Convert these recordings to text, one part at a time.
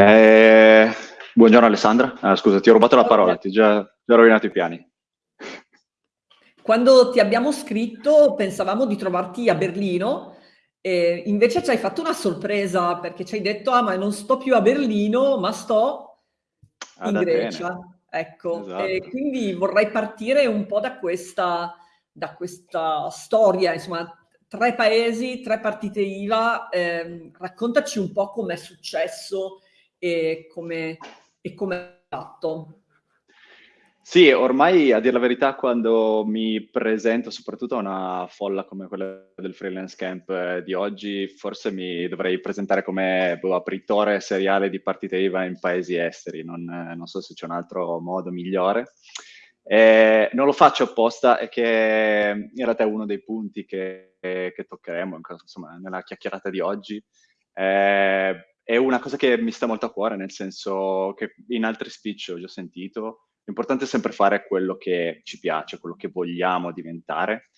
Eh, buongiorno Alessandra, ah, scusa ti ho rubato la parola, ti ho già, già rovinato i piani. Quando ti abbiamo scritto pensavamo di trovarti a Berlino, e invece ci hai fatto una sorpresa perché ci hai detto ah ma non sto più a Berlino ma sto in Ad Grecia. Atene, Ecco, esatto. quindi vorrei partire un po' da questa, da questa storia, insomma, tre paesi, tre partite IVA, ehm, raccontaci un po' com'è successo e come e come fatto. Sì, ormai a dir la verità quando mi presento soprattutto a una folla come quella del freelance camp eh, di oggi, forse mi dovrei presentare come boh, apritore seriale di partite IVA in paesi esteri, non, eh, non so se c'è un altro modo migliore. Eh, non lo faccio apposta, è che in realtà è uno dei punti che, che toccheremo insomma, nella chiacchierata di oggi. Eh, è una cosa che mi sta molto a cuore, nel senso che in altri speech ho già sentito, L'importante è sempre fare quello che ci piace, quello che vogliamo diventare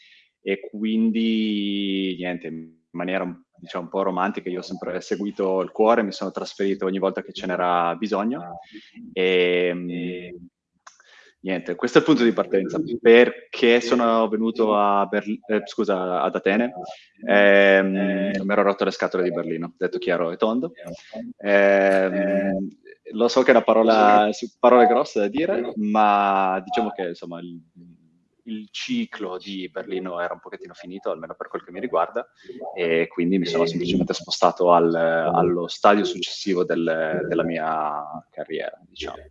e quindi niente, in maniera diciamo un po' romantica, io ho sempre seguito il cuore, mi sono trasferito ogni volta che ce n'era bisogno e niente, questo è il punto di partenza. Perché sono venuto a Berli- eh, scusa, ad Atene? Ehm, mi ero rotto le scatole di Berlino, detto chiaro e tondo. Ehm, lo so che è una parola, parole grosse da dire, ma diciamo che insomma il, il, ciclo di Berlino era un pochettino finito, almeno per quel che mi riguarda, e quindi mi sono semplicemente spostato al, allo stadio successivo del, della mia carriera, diciamo.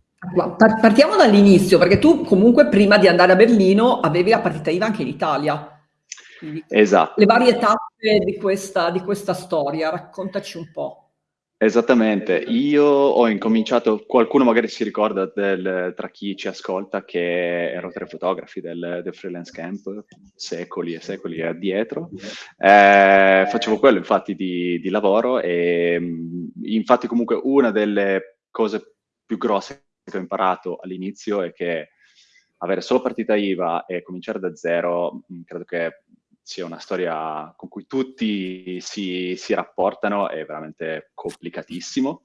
Partiamo dall'inizio, perché tu comunque prima di andare a Berlino avevi la partita IVA anche in Italia. Quindi, esatto. Le varie tappe di questa, di questa storia, raccontaci un po'. Esattamente, io ho incominciato, qualcuno magari si ricorda del, tra chi ci ascolta che ero tre fotografi del, del freelance camp, secoli e secoli addietro, eh, facevo quello infatti di, di lavoro e infatti comunque una delle cose più grosse che ho imparato all'inizio è che avere solo partita IVA e cominciare da zero, credo che sia una storia con cui tutti si, si rapportano, è veramente complicatissimo.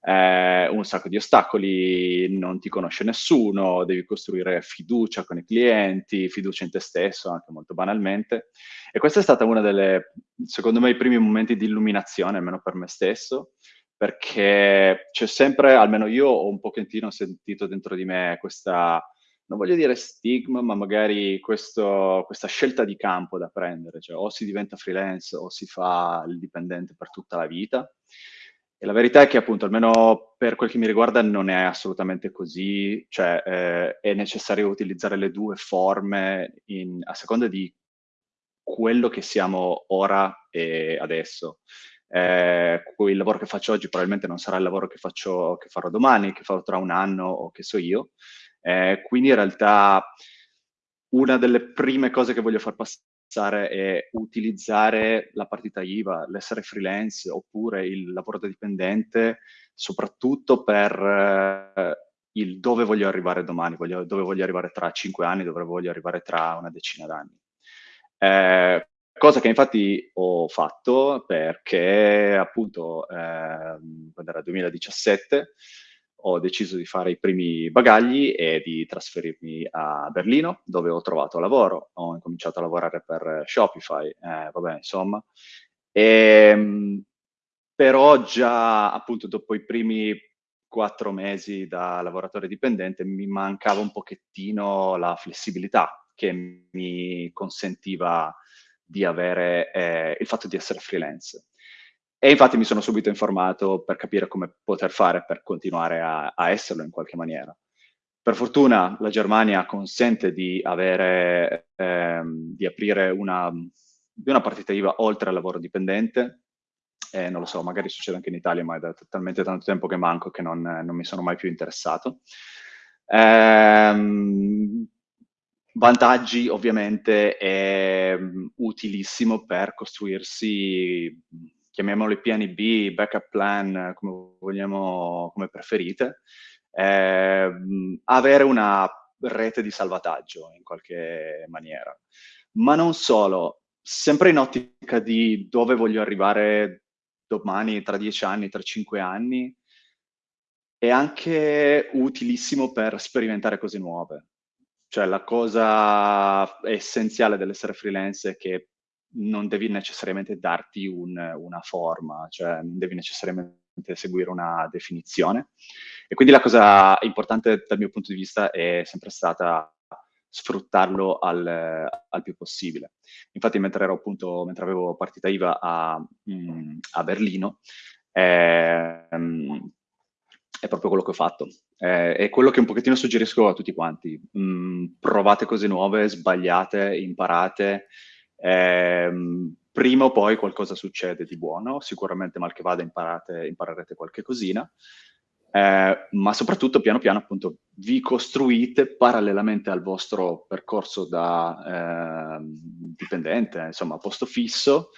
Eh, un sacco di ostacoli, non ti conosce nessuno, devi costruire fiducia con i clienti, fiducia in te stesso, anche molto banalmente. E questa è stata una delle, secondo me, i primi momenti di illuminazione, almeno per me stesso, perché c'è sempre, almeno io ho un pochettino sentito dentro di me questa non voglio dire stigma, ma magari questo, questa scelta di campo da prendere, cioè o si diventa freelance o si fa il dipendente per tutta la vita. E la verità è che appunto, almeno per quel che mi riguarda, non è assolutamente così, cioè eh, è necessario utilizzare le due forme in, a seconda di quello che siamo ora e adesso. Eh, il lavoro che faccio oggi probabilmente non sarà il lavoro che, faccio, che farò domani, che farò tra un anno o che so io, eh, quindi in realtà una delle prime cose che voglio far passare è utilizzare la partita IVA, l'essere freelance oppure il lavoro da dipendente, soprattutto per eh, il dove voglio arrivare domani, voglio, dove voglio arrivare tra cinque anni, dove voglio arrivare tra una decina d'anni. Eh, cosa che infatti ho fatto perché appunto eh, quando era 2017 ho deciso di fare i primi bagagli e di trasferirmi a Berlino, dove ho trovato lavoro. Ho incominciato a lavorare per Shopify, eh, vabbè, insomma. E, ehm, però già appunto dopo i primi quattro mesi da lavoratore dipendente mi mancava un pochettino la flessibilità che mi consentiva di avere eh, il fatto di essere freelance. E infatti mi sono subito informato per capire come poter fare per continuare a, a esserlo in qualche maniera. Per fortuna la Germania consente di, avere, ehm, di aprire una, una partita IVA oltre al lavoro dipendente, eh, non lo so, magari succede anche in Italia, ma è da talmente tanto tempo che manco che non, non mi sono mai più interessato. Ehm, vantaggi, ovviamente, è utilissimo per costruirsi chiamiamoli piani B, backup plan, come vogliamo, come preferite, eh, avere una rete di salvataggio in qualche maniera. Ma non solo, sempre in ottica di dove voglio arrivare domani, tra dieci anni, tra cinque anni, è anche utilissimo per sperimentare cose nuove. Cioè la cosa essenziale dell'essere freelance è che non devi necessariamente darti un, una forma, cioè non devi necessariamente seguire una definizione. E quindi la cosa importante dal mio punto di vista è sempre stata sfruttarlo al, al più possibile. Infatti mentre ero appunto, mentre avevo partita IVA a, mm, a Berlino, ehm, è proprio quello che ho fatto. Eh, è quello che un pochettino suggerisco a tutti quanti. Mm, provate cose nuove, sbagliate, imparate. Eh, prima o poi qualcosa succede di buono, sicuramente mal che vada imparate, imparerete qualche cosina, eh, ma soprattutto piano piano appunto vi costruite parallelamente al vostro percorso da eh, dipendente, insomma posto fisso,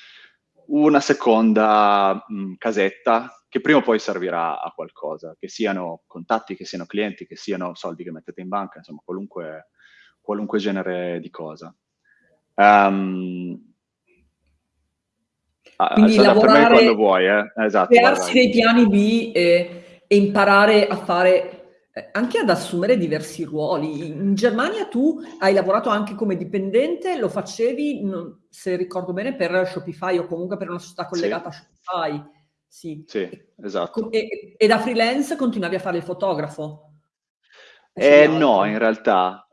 una seconda mh, mm, casetta che prima o poi servirà a qualcosa, che siano contatti, che siano clienti, che siano soldi che mettete in banca, insomma qualunque, qualunque genere di cosa. Um, quindi lavorare, quando vuoi, eh? esatto, crearsi dei piani B e, e, imparare a fare, anche ad assumere diversi ruoli. In Germania tu hai lavorato anche come dipendente, lo facevi, non, se ricordo bene, per Shopify o comunque per una società collegata sì. a Shopify. Sì, sì esatto. E, e, da freelance continuavi a fare il fotografo? Eh, no, in realtà,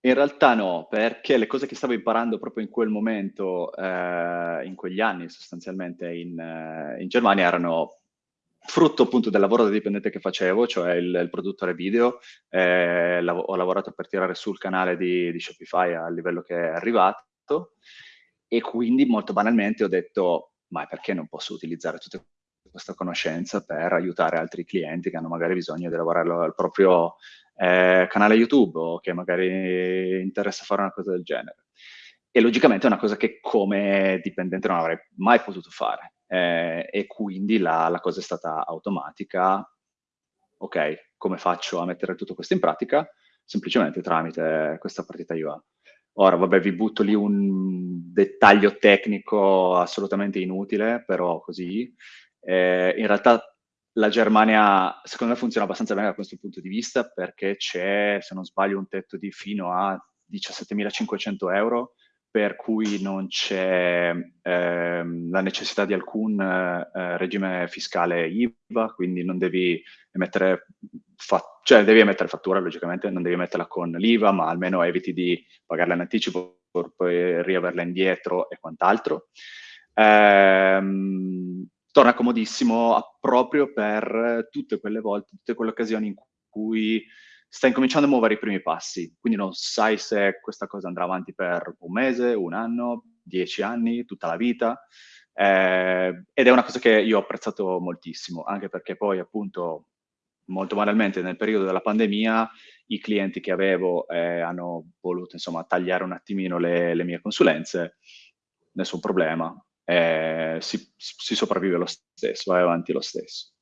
in realtà no, perché le cose che stavo imparando proprio in quel momento, eh, in quegli anni sostanzialmente in, eh, in, Germania erano frutto appunto del lavoro da dipendente che facevo, cioè il, il produttore video. Eh, lav ho lavorato per tirare sul canale di, di Shopify al livello che è arrivato e quindi molto banalmente ho detto ma perché non posso utilizzare tutte questa conoscenza per aiutare altri clienti che hanno magari bisogno di lavorare al proprio eh, canale YouTube o che magari interessa fare una cosa del genere. E logicamente è una cosa che come dipendente non avrei mai potuto fare. Eh, e quindi la, la cosa è stata automatica. Ok, come faccio a mettere tutto questo in pratica? Semplicemente tramite questa partita IVA. Ora, vabbè, vi butto lì un dettaglio tecnico assolutamente inutile, però così. Eh, in realtà la Germania, secondo me, funziona abbastanza bene da questo punto di vista perché c'è, se non sbaglio, un tetto di fino a 17.500 euro, per cui non c'è ehm, la necessità di alcun eh, regime fiscale IVA, quindi non devi emettere, cioè devi emettere fattura, logicamente, non devi metterla con l'IVA, ma almeno eviti di pagarla in anticipo per poi riaverla indietro e quant'altro. Ehm, torna comodissimo proprio per tutte quelle volte, tutte quelle occasioni in cui stai incominciando a muovere i primi passi, quindi non sai se questa cosa andrà avanti per un mese, un anno, dieci anni, tutta la vita, eh, ed è una cosa che io ho apprezzato moltissimo, anche perché poi appunto molto banalmente nel periodo della pandemia i clienti che avevo eh, hanno voluto insomma tagliare un attimino le, le mie consulenze, nessun problema, eh, si, si, sopravvive lo stesso, vai avanti lo stesso.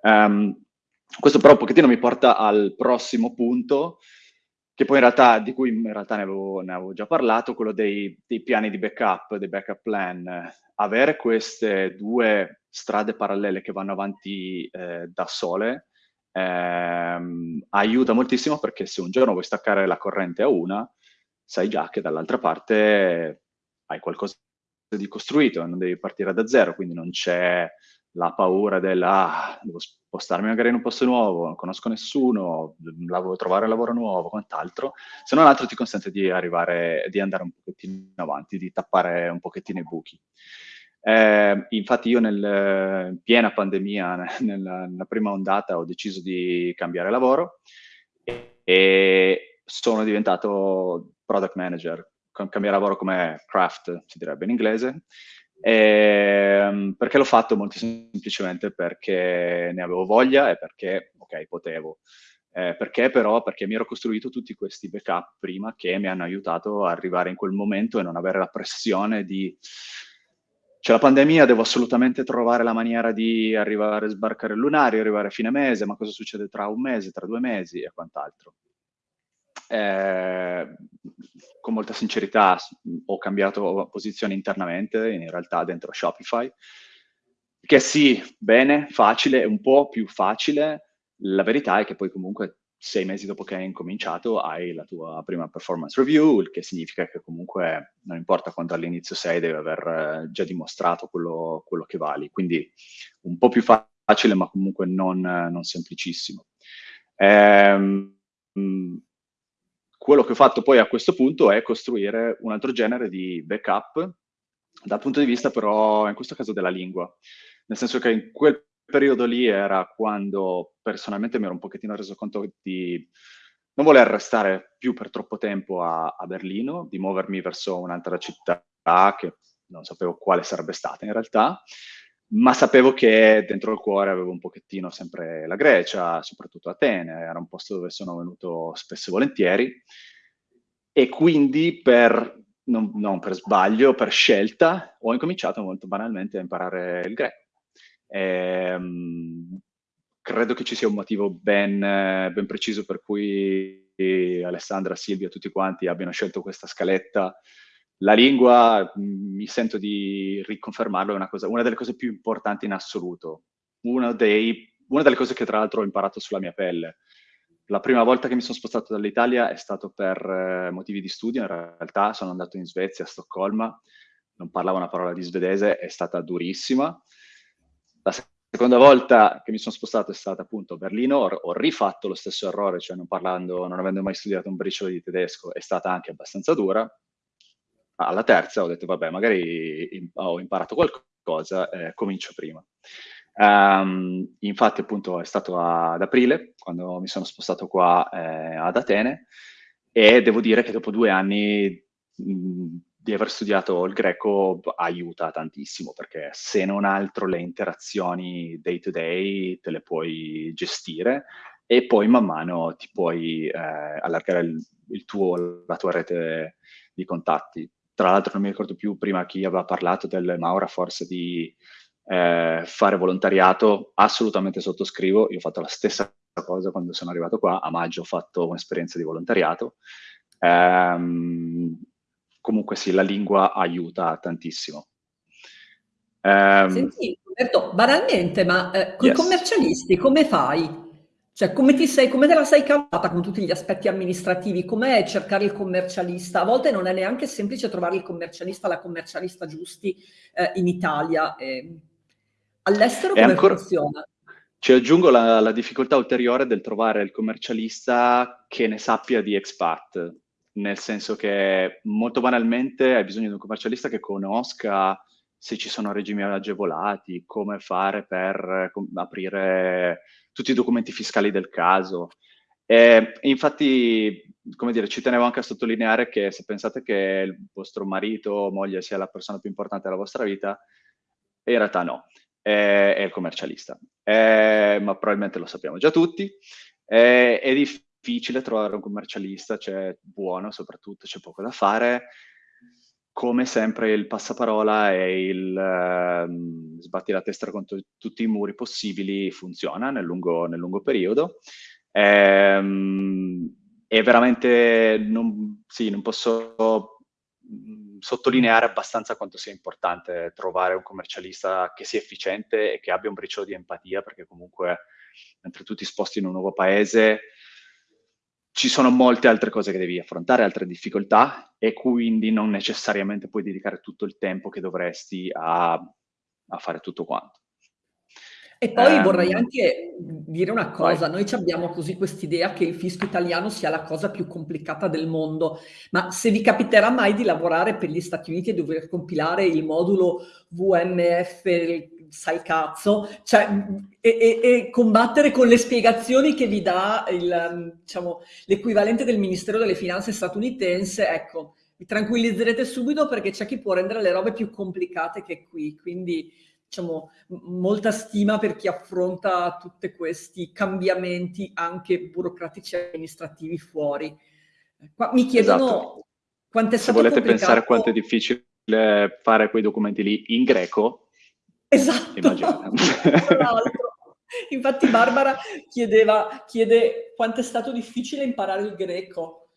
Um, questo però un pochettino mi porta al prossimo punto, che poi in realtà, di cui in realtà ne avevo, ne avevo già parlato, quello dei, dei, piani di backup, dei backup plan. Avere queste due strade parallele che vanno avanti eh, da sole ehm, aiuta moltissimo perché se un giorno vuoi staccare la corrente a una, sai già che dall'altra parte hai qualcosa di costruito, non devi partire da zero, quindi non c'è la paura della ah, devo spostarmi magari in un posto nuovo, non conosco nessuno, devo trovare lavoro nuovo, quant'altro, se non altro ti consente di arrivare, di andare un pochettino avanti, di tappare un pochettino i buchi. Eh, infatti io nel, in piena pandemia, nella, nella, prima ondata, ho deciso di cambiare lavoro e, e sono diventato product manager cambiare lavoro come craft, si direbbe in inglese, e, ehm, perché l'ho fatto molto semplicemente perché ne avevo voglia e perché, ok, potevo. Eh, perché però? Perché mi ero costruito tutti questi backup prima che mi hanno aiutato a arrivare in quel momento e non avere la pressione di c'è la pandemia, devo assolutamente trovare la maniera di arrivare a sbarcare il lunario, arrivare a fine mese, ma cosa succede tra un mese, tra due mesi e quant'altro. Eh, con molta sincerità ho cambiato posizione internamente, in realtà dentro Shopify, che sì, bene, facile, un po' più facile, La verità è che poi comunque sei mesi dopo che hai incominciato hai la tua prima performance review, il che significa che comunque non importa quanto all'inizio sei, devi aver eh, già dimostrato quello, quello che vali. Quindi un po' più facile, ma comunque non, non semplicissimo. Ehm, quello che ho fatto poi a questo punto è costruire un altro genere di backup dal punto di vista però, in questo caso, della lingua. Nel senso che in quel periodo lì era quando personalmente mi ero un pochettino reso conto di non voler restare più per troppo tempo a, a Berlino, di muovermi verso un'altra città che non sapevo quale sarebbe stata in realtà, ma sapevo che dentro il cuore avevo un pochettino sempre la Grecia, soprattutto Atene, era un posto dove sono venuto spesso e volentieri, e quindi per, non, non per sbaglio, per scelta, ho incominciato molto banalmente a imparare il greco. E, ehm, credo che ci sia un motivo ben, ben preciso per cui Alessandra, Silvia, tutti quanti abbiano scelto questa scaletta. La lingua, mi sento di riconfermarlo, è una, cosa, una delle cose più importanti in assoluto. Dei, una delle cose che tra l'altro ho imparato sulla mia pelle. La prima volta che mi sono spostato dall'Italia è stato per eh, motivi di studio, in realtà sono andato in Svezia, a Stoccolma, non parlavo una parola di svedese, è stata durissima. La seconda volta che mi sono spostato è stata appunto a Berlino, ho rifatto lo stesso errore, cioè non parlando, non avendo mai studiato un briciolo di tedesco, è stata anche abbastanza dura. Alla terza ho detto, vabbè, magari ho imparato qualcosa, eh, comincio prima. Um, infatti appunto è stato ad aprile quando mi sono spostato qua eh, ad Atene e devo dire che dopo due anni mh, di aver studiato il greco aiuta tantissimo perché se non altro le interazioni day to day te le puoi gestire e poi man mano ti puoi eh, allargare il, il tuo, la tua rete di contatti. Tra l'altro non mi ricordo più prima chi aveva parlato del Maura forse di eh, fare volontariato, assolutamente sottoscrivo. Io ho fatto la stessa cosa quando sono arrivato qua, a maggio ho fatto un'esperienza di volontariato. Ehm, comunque sì, la lingua aiuta tantissimo. Ehm, Senti, Roberto, banalmente, ma eh, con yes. i commercialisti come fai? Cioè, come, ti sei, come te la sei cavata con tutti gli aspetti amministrativi? Com'è cercare il commercialista? A volte non è neanche semplice trovare il commercialista, la commercialista giusti eh, in Italia. Eh, All'estero come ancora... funziona? Ci aggiungo la, la, difficoltà ulteriore del trovare il commercialista che ne sappia di expat, nel senso che molto banalmente hai bisogno di un commercialista che conosca se ci sono regimi agevolati, come fare per aprire tutti i documenti fiscali del caso. E infatti, come dire, ci tenevo anche a sottolineare che se pensate che il vostro marito o moglie sia la persona più importante della vostra vita, in realtà no è, è il commercialista, è, ma probabilmente lo sappiamo già tutti. È, è difficile trovare un commercialista, c'è buono soprattutto, c'è poco da fare. Come sempre il passaparola e il uh, sbatti la testa contro tutti i muri possibili funziona nel lungo, nel lungo periodo. Ehm, e veramente non, sì, non posso sottolineare abbastanza quanto sia importante trovare un commercialista che sia efficiente e che abbia un briciolo di empatia, perché comunque mentre tu ti sposti in un nuovo paese ci sono molte altre cose che devi affrontare, altre difficoltà e quindi non necessariamente puoi dedicare tutto il tempo che dovresti a, a fare tutto quanto. E poi um, vorrei anche dire una cosa, vai. noi abbiamo così quest'idea che il fisco italiano sia la cosa più complicata del mondo, ma se vi capiterà mai di lavorare per gli Stati Uniti e dover compilare il modulo VMF, sai cazzo, cioè, e, e, e, combattere con le spiegazioni che vi dà il, diciamo, l'equivalente del Ministero delle Finanze statunitense, ecco, vi tranquillizzerete subito perché c'è chi può rendere le robe più complicate che qui, quindi diciamo, molta stima per chi affronta tutti questi cambiamenti anche burocratici e amministrativi fuori. Qua mi chiedono esatto. quanto è stato Se volete complicato... pensare quanto è difficile fare quei documenti lì in greco, esatto. Infatti Barbara chiedeva, chiede quanto è stato difficile imparare il greco.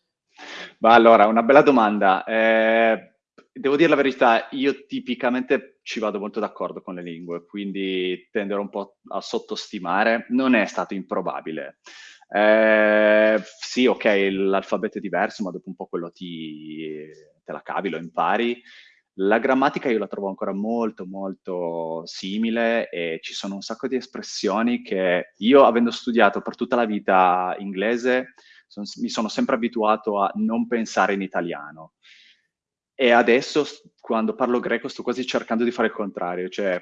Ma allora, una bella domanda. Eh, devo dire la verità, io tipicamente ci vado molto d'accordo con le lingue, quindi tenderò un po' a sottostimare. Non è stato improbabile. Eh, sì, ok, l'alfabeto è diverso, ma dopo un po' quello ti, te la cavi, lo impari. La grammatica io la trovo ancora molto, molto simile e ci sono un sacco di espressioni che io, avendo studiato per tutta la vita inglese, son, mi sono sempre abituato a non pensare in italiano. E adesso, quando parlo greco, sto quasi cercando di fare il contrario, cioè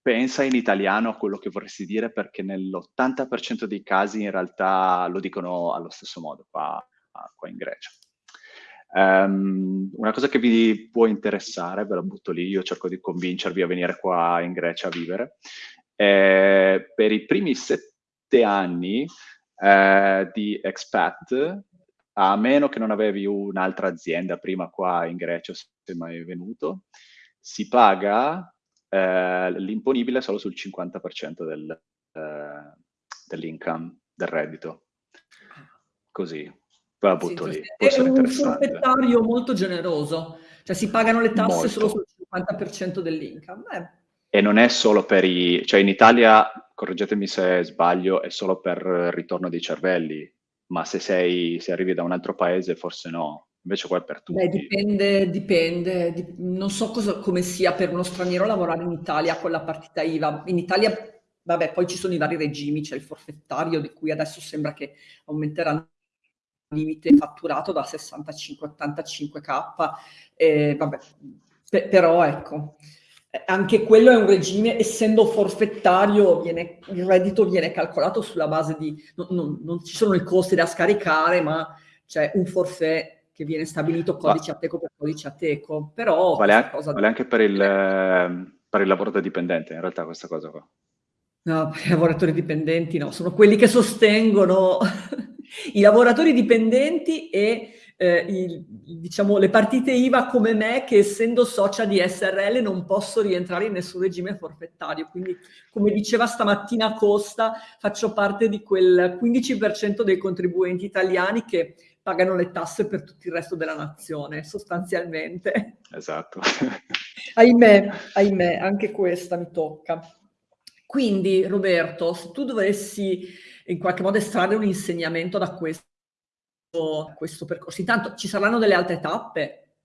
pensa in italiano a quello che vorresti dire perché nell'80% dei casi in realtà lo dicono allo stesso modo qua, qua in Grecia. Um, una cosa che vi può interessare, ve la butto lì, io cerco di convincervi a venire qua in Grecia a vivere. Eh, per i primi sette anni eh, di expat, a meno che non avevi un'altra azienda prima qua in Grecia, se mai venuto, si paga eh, l'imponibile solo sul 50% del, eh, dell'income, del reddito. Così, la butto sì, lì. È un forfettario molto generoso, cioè si pagano le tasse molto. solo sul 50% dell'income. Eh. E non è solo per i... cioè in Italia, correggetemi se sbaglio, è solo per ritorno dei cervelli, ma se, sei, se arrivi da un altro paese forse no. Invece qua è per tutti. Beh, dipende, dipende. Dip non so cosa, come sia per uno straniero lavorare in Italia con la partita IVA. In Italia, vabbè, poi ci sono i vari regimi, c'è il forfettario di cui adesso sembra che aumenterà il limite fatturato da 65 a 85k. Eh, vabbè, però ecco, anche quello è un regime, essendo forfettario, viene, il reddito viene calcolato sulla base di, non, non, non ci sono i costi da scaricare, ma c'è un forfait che viene stabilito codice a teco per codice a teco, però... Vale, anche, vale anche per il, per il lavoro da dipendente, in realtà, questa cosa qua. No, i lavoratori dipendenti no, sono quelli che sostengono i lavoratori dipendenti e eh, il, diciamo, le partite IVA come me che essendo socia di SRL non posso rientrare in nessun regime forfettario. Quindi, come diceva stamattina Costa, faccio parte di quel 15% dei contribuenti italiani che pagano le tasse per tutto il resto della nazione, sostanzialmente. Esatto. ahimè, ahimè, anche questa mi tocca. Quindi, Roberto, se tu dovessi in qualche modo estrarre un insegnamento da questo, questo percorso, intanto ci saranno delle altre tappe?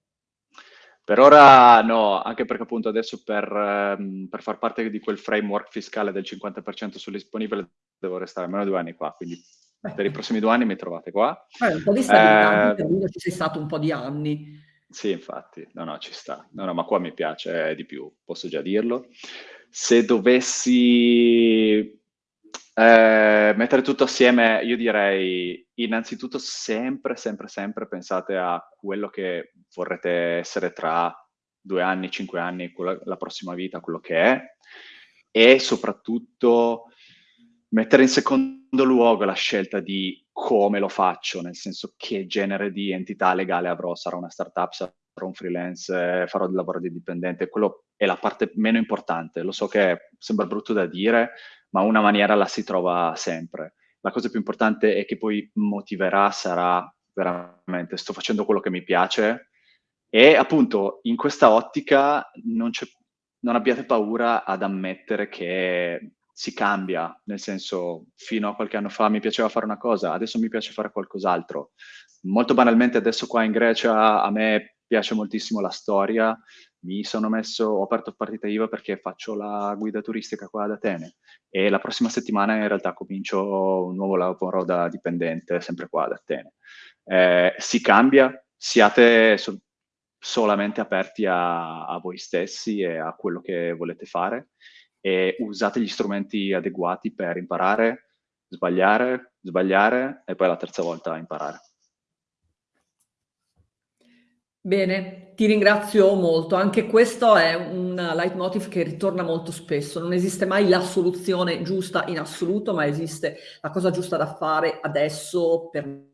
Per ora no, anche perché appunto adesso per, um, per far parte di quel framework fiscale del 50% sull'isponibile devo restare almeno due anni qua, quindi per i prossimi due anni mi trovate qua. Eh, un po' di stabilità, eh, ci sei stato un po' di anni. Sì, infatti, no, no, ci sta. No, no, ma qua mi piace di più, posso già dirlo. Se dovessi eh, mettere tutto assieme, io direi innanzitutto sempre, sempre, sempre pensate a quello che vorrete essere tra due anni, cinque anni, la prossima vita, quello che è, e soprattutto mettere in secondo luogo la scelta di come lo faccio, nel senso che genere di entità legale avrò, sarà una startup, sarà un freelance, farò del lavoro di dipendente, quello è la parte meno importante. Lo so che sembra brutto da dire, ma una maniera la si trova sempre. La cosa più importante è che poi motiverà sarà veramente sto facendo quello che mi piace e appunto in questa ottica non, non abbiate paura ad ammettere che si cambia, nel senso fino a qualche anno fa mi piaceva fare una cosa, adesso mi piace fare qualcos'altro. Molto banalmente adesso qua in Grecia a me piace moltissimo la storia, mi sono messo, ho aperto partita IVA perché faccio la guida turistica qua ad Atene e la prossima settimana in realtà comincio un nuovo lavoro da dipendente sempre qua ad Atene. Eh, si cambia, siate so solamente aperti a, a voi stessi e a quello che volete fare e usate gli strumenti adeguati per imparare, sbagliare, sbagliare e poi la terza volta imparare. Bene, ti ringrazio molto. Anche questo è un leitmotiv che ritorna molto spesso. Non esiste mai la soluzione giusta in assoluto, ma esiste la cosa giusta da fare adesso per me.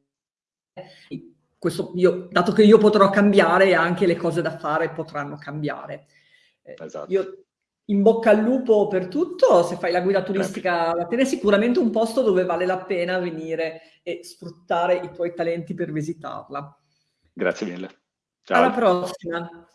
Questo io, dato che io potrò cambiare, anche le cose da fare potranno cambiare. Eh, esatto. Io in bocca al lupo per tutto, se fai la guida turistica a Atene è sicuramente un posto dove vale la pena venire e sfruttare i tuoi talenti per visitarla. Grazie mille. Ciao. Alla prossima.